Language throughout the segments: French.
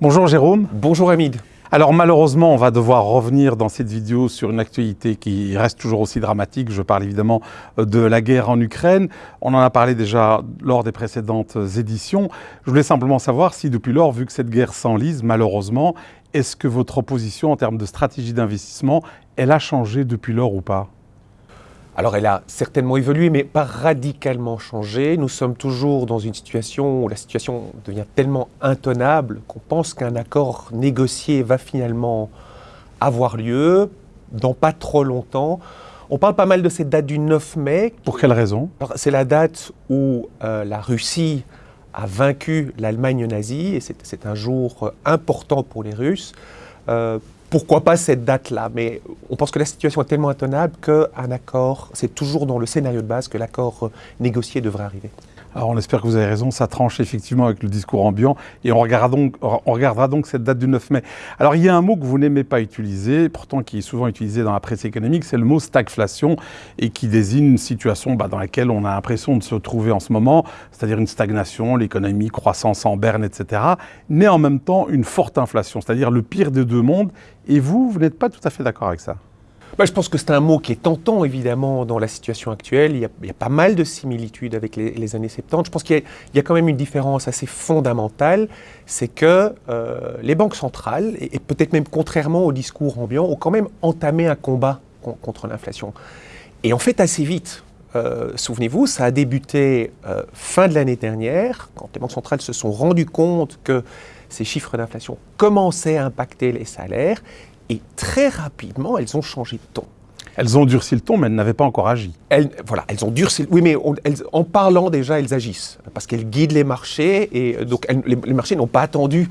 Bonjour Jérôme. Bonjour Hamid. Alors malheureusement, on va devoir revenir dans cette vidéo sur une actualité qui reste toujours aussi dramatique. Je parle évidemment de la guerre en Ukraine. On en a parlé déjà lors des précédentes éditions. Je voulais simplement savoir si depuis lors, vu que cette guerre s'enlise, malheureusement, est-ce que votre opposition en termes de stratégie d'investissement, elle a changé depuis lors ou pas? Alors elle a certainement évolué, mais pas radicalement changé. Nous sommes toujours dans une situation où la situation devient tellement intenable qu'on pense qu'un accord négocié va finalement avoir lieu dans pas trop longtemps. On parle pas mal de cette date du 9 mai. Pour quelle raison? C'est la date où euh, la Russie a vaincu l'Allemagne nazie, et c'est un jour important pour les Russes. Euh, pourquoi pas cette date-là? Mais on pense que la situation est tellement intenable qu'un accord, c'est toujours dans le scénario de base que l'accord négocié devrait arriver. Alors on espère que vous avez raison, ça tranche effectivement avec le discours ambiant et on regardera donc, on regardera donc cette date du 9 mai. Alors il y a un mot que vous n'aimez pas utiliser, pourtant qui est souvent utilisé dans la presse économique, c'est le mot stagflation et qui désigne une situation bah, dans laquelle on a l'impression de se trouver en ce moment, c'est-à-dire une stagnation, l'économie, croissance en berne, etc. Mais en même temps une forte inflation, c'est-à-dire le pire des deux mondes. Et vous, vous n'êtes pas tout à fait d'accord avec ça bah, je pense que c'est un mot qui est tentant, évidemment, dans la situation actuelle. Il y a, pas mal de similitudes avec les, années 70. Je pense qu'il y, a quand même une différence assez fondamentale, c'est que euh, les banques centrales, et, peut-être même contrairement au discours ambiant, ont quand même entamé un combat contre l'inflation. Et en fait assez vite. Euh, souvenez-vous, ça a débuté euh, fin de l'année dernière, quand les banques centrales se sont rendues compte que ces chiffres d'inflation commençaient à impacter les salaires et très rapidement, elles ont changé de ton. Elles ont durci le ton, mais elles n'avaient pas encore agi. Elles, voilà, elles ont durci. Oui, mais en parlant déjà, elles agissent parce qu'elles guident les marchés et donc les, marchés n'ont pas attendu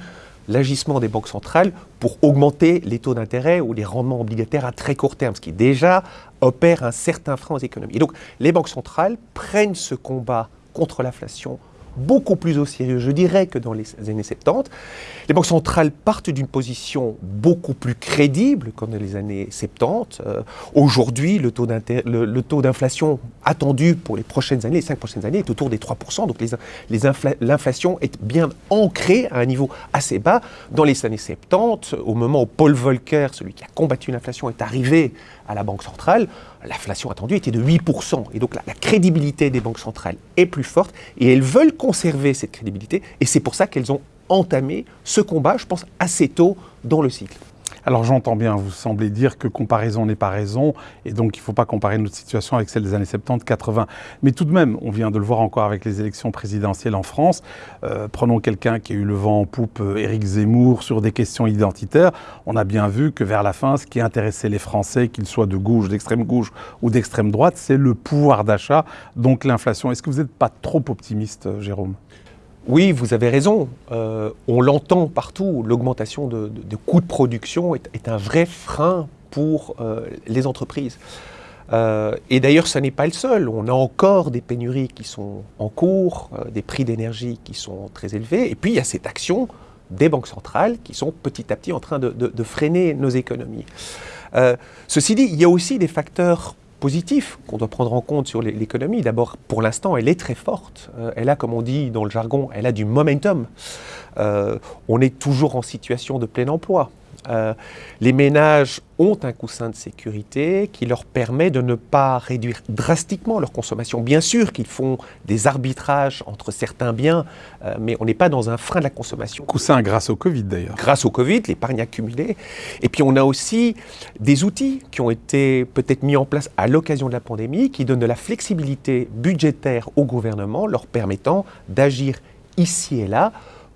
l'agissement des banques centrales pour augmenter les taux d'intérêt ou les rendements obligataires à très court terme, ce qui déjà opère un certain frein aux économies. Et donc les banques centrales prennent ce combat contre l'inflation beaucoup plus au sérieux, je dirais, que dans les années 70. Les banques centrales partent d'une position beaucoup plus crédible qu'en les années 70. Euh, aujourd'hui, le taux d'inflation attendu pour les prochaines années, les cinq prochaines années, est autour des 3%. Donc l'inflation est bien ancrée à un niveau assez bas. Dans les années 70, au moment où Paul Volcker, celui qui a combattu l'inflation, est arrivé à la Banque centrale, l'inflation attendue était de 8%. Et donc la, crédibilité des banques centrales est plus forte et elles veulent conserver cette crédibilité. Et c'est pour ça qu'elles ont entamé ce combat, je pense, assez tôt dans le cycle. Alors j'entends bien, vous semblez dire que comparaison n'est pas raison, et donc il ne faut pas comparer notre situation avec celle des années 70-80. Mais tout de même, on vient de le voir encore avec les élections présidentielles en France. Euh, prenons quelqu'un qui a eu le vent en poupe, euh, Éric Zemmour, sur des questions identitaires. On a bien vu que vers la fin, ce qui intéressait les Français, qu'ils soient de gauche, d'extrême gauche ou d'extrême droite, c'est le pouvoir d'achat, donc l'inflation. Est-ce que vous n'êtes pas trop optimiste, Jérôme? Oui, vous avez raison. Euh, on l'entend partout. L'augmentation de, coûts de production est, un vrai frein pour euh, les entreprises. Euh, et d'ailleurs, ce n'est pas le seul. On a encore des pénuries qui sont en cours, des prix d'énergie qui sont très élevés. Et puis, il y a cette action des banques centrales qui sont petit à petit en train de, de freiner nos économies. ceci dit, il y a aussi des facteurs positif qu'on doit prendre en compte sur l'économie. D'abord, pour l'instant, elle est très forte. Euh, elle a, comme on dit dans le jargon, elle a du momentum. Euh, on est toujours en situation de plein emploi. Euh, les ménages ont un coussin de sécurité qui leur permet de ne pas réduire drastiquement leur consommation. Bien sûr qu'ils font des arbitrages entre certains biens, euh, mais on n'est pas dans un frein de la consommation. Coussin grâce au Covid d'ailleurs. Grâce au Covid, l'épargne accumulée. Et puis on a aussi des outils qui ont été peut-être mis en place à l'occasion de la pandémie, qui donnent de la flexibilité budgétaire au gouvernement, leur permettant d'agir ici et là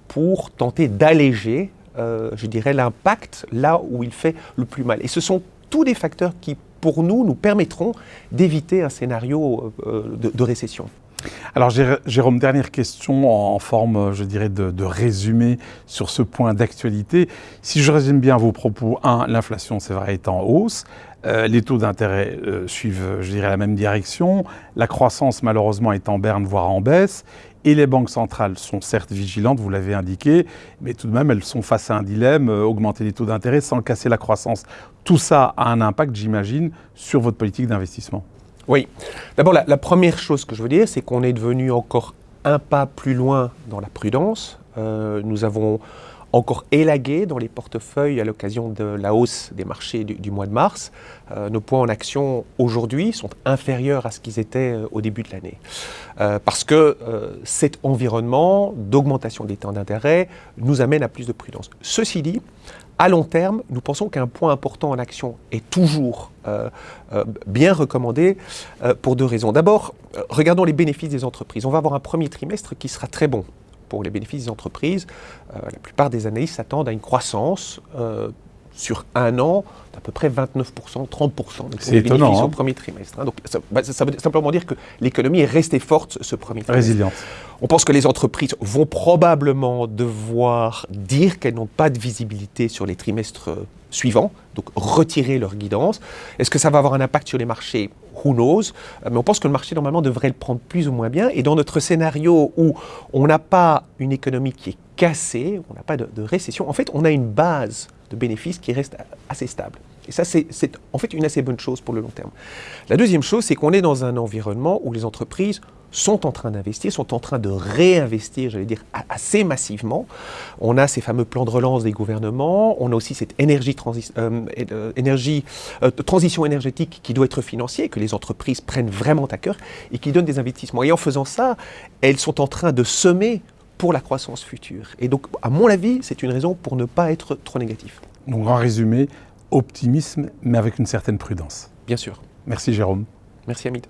pour tenter d'alléger euh, je dirais, l'impact là où il fait le plus mal. Et ce sont tous des facteurs qui, pour nous, nous permettront d'éviter un scénario euh, de, récession. Alors Jérôme, dernière question en forme, je dirais, de, résumé sur ce point d'actualité. Si je résume bien vos propos, un, l'inflation, c'est vrai, est en hausse. Euh, les taux d'intérêt suivent, je dirais, la même direction. La croissance, malheureusement, est en berne, voire en baisse. Et les banques centrales sont certes vigilantes, vous l'avez indiqué, mais tout de même, elles sont face à un dilemme, euh, augmenter les taux d'intérêt sans casser la croissance. Tout ça a un impact, j'imagine, sur votre politique d'investissement. Oui. D'abord, la, première chose que je veux dire, c'est qu'on est devenu encore un pas plus loin dans la prudence. Euh, nous avons encore élagué dans les portefeuilles à l'occasion de la hausse des marchés du, mois de mars. Euh, nos points en action aujourd'hui sont inférieurs à ce qu'ils étaient euh, au début de l'année. Euh, parce que cet environnement d'augmentation des temps d'intérêt nous amène à plus de prudence. Ceci dit, à long terme, nous pensons qu'un point important en action est toujours bien recommandé pour deux raisons. D'abord, regardons les bénéfices des entreprises. On va avoir un premier trimestre qui sera très bon pour les bénéfices des entreprises, euh, la plupart des analystes s'attendent à une croissance euh, sur un an d'à peu près 29%, 30% C'est étonnant, hein. au premier trimestre. Hein. Donc, bah, ça, veut simplement dire que l'économie est restée forte ce premier trimestre. Résiliente. On pense que les entreprises vont probablement devoir dire qu'elles n'ont pas de visibilité sur les trimestres suivants, donc retirer leur guidance. Est-ce que ça va avoir un impact sur les marchés? Who knows? Euh, Mais on pense que le marché normalement devrait le prendre plus ou moins bien. Et dans notre scénario où on n'a pas une économie qui est cassée, on n'a pas de récession, en fait on a une base de bénéfices qui reste assez stable. Et ça, c'est en fait une assez bonne chose pour le long terme. La deuxième chose, c'est qu'on est dans un environnement où les entreprises sont en train d'investir, sont en train de réinvestir, j'allais dire, assez massivement. On a ces fameux plans de relance des gouvernements, on a aussi cette énergie, euh, euh, euh, transition énergétique qui doit être financière, que les entreprises prennent vraiment à cœur et qui donnent des investissements. Et en faisant ça, elles sont en train de semer pour la croissance future. Et donc, à mon avis, c'est une raison pour ne pas être trop négatif. Donc, en résumé, optimisme, mais avec une certaine prudence. Bien sûr. Merci Jérôme. Merci Hamid.